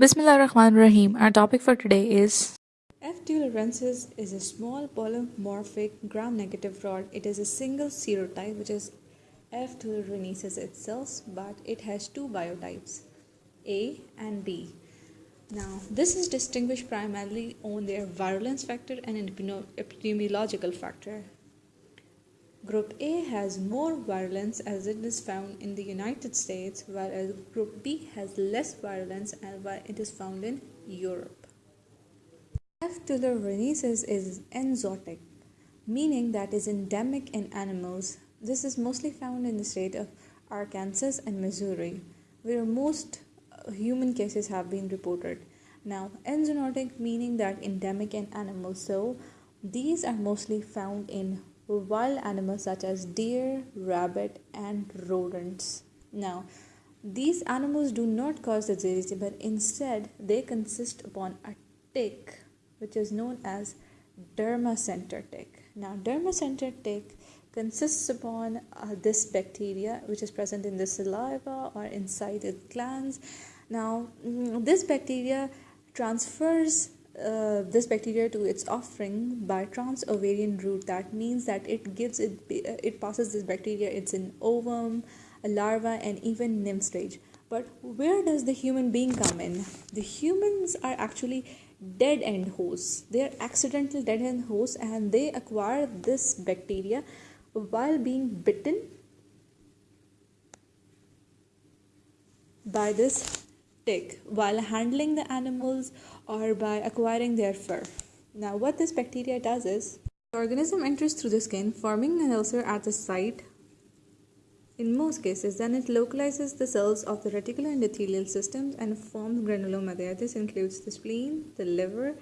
Bismillah Rahman Rahim. Our topic for today is F. tularensis is a small polymorphic gram-negative rod. It is a single serotype which is F. tularensis itself, but it has two biotypes, A and B. Now, this is distinguished primarily on their virulence factor and epidemiological factor. Group A has more virulence as it is found in the United States, whereas Group B has less virulence and it is found in Europe. F. tularensis is enzootic, meaning that is endemic in animals. This is mostly found in the state of Arkansas and Missouri, where most uh, human cases have been reported. Now, enzootic meaning that endemic in animals. So, these are mostly found in wild animals such as deer, rabbit, and rodents. Now, these animals do not cause the disease, but instead they consist upon a tick, which is known as dermacentor tick. Now, dermacentor tick consists upon uh, this bacteria which is present in the saliva or inside the glands. Now, mm, this bacteria transfers uh, this bacteria to its offspring by trans-ovarian route that means that it gives it it passes this bacteria. It's an ovum a larva and even nymph stage. But where does the human being come in? The humans are actually dead end hosts. They are accidental dead end hosts and they acquire this bacteria while being bitten by this while handling the animals or by acquiring their fur. Now, what this bacteria does is the organism enters through the skin, forming an ulcer at the site. In most cases, then it localizes the cells of the reticular reticuloendothelial systems and forms granuloma there. This includes the spleen, the liver,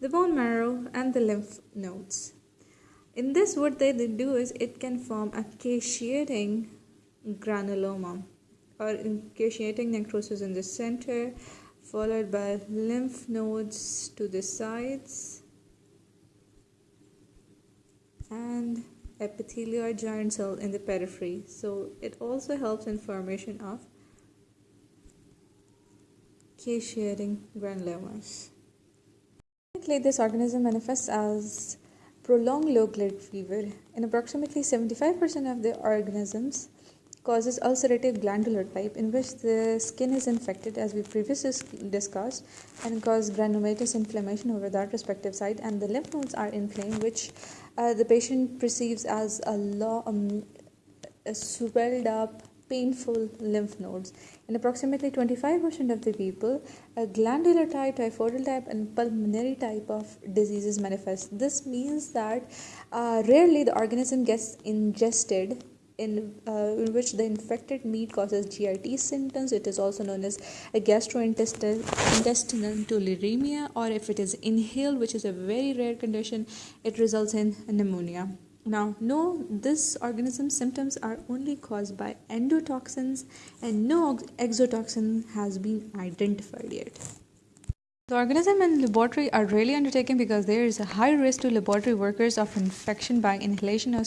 the bone marrow, and the lymph nodes. In this, what they do is it can form a caseating granuloma or caseating necrosis in the center followed by lymph nodes to the sides and epithelioid giant cell in the periphery. So it also helps in formation of caseating granulomas this organism manifests as prolonged low-grade fever. In approximately 75% of the organisms causes ulcerative glandular type in which the skin is infected as we previously discussed and cause granulomatous inflammation over that respective site and the lymph nodes are inflamed which uh, the patient perceives as a, lo- um, a swelled up painful lymph nodes. In approximately 25% of the people a glandular type typhoidal type and pulmonary type of diseases manifest. This means that uh, rarely the organism gets ingested in, uh, in which the infected meat causes GIT symptoms. It is also known as a gastrointestinal tularemia, or if it is inhaled, which is a very rare condition, it results in pneumonia. Now, no, this organism symptoms are only caused by endotoxins, and no exotoxin has been identified yet. The organism and laboratory are rarely undertaken because there is a high risk to laboratory workers of infection by inhalation.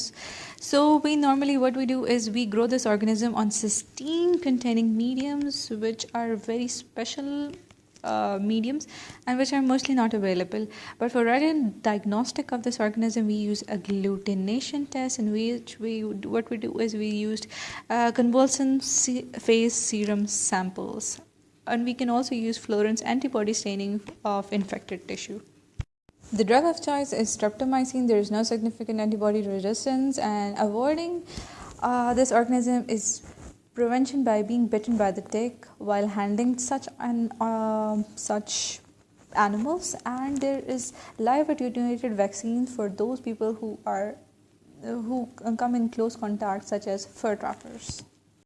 So we normally what we do is we grow this organism on cysteine containing mediums which are very special uh, mediums and which are mostly not available. But for regular diagnostic of this organism, we use agglutination test, in which we what we do is we used uh, convulsion phase serum samples and we can also use fluorescence antibody staining of infected tissue. The drug of choice is streptomycin. There is no significant antibody resistance, and avoiding uh, this organism is prevention by being bitten by the tick while handling such an uh, such animals. And there is live attenuated vaccines for those people who are who come in close contact, such as fur trappers.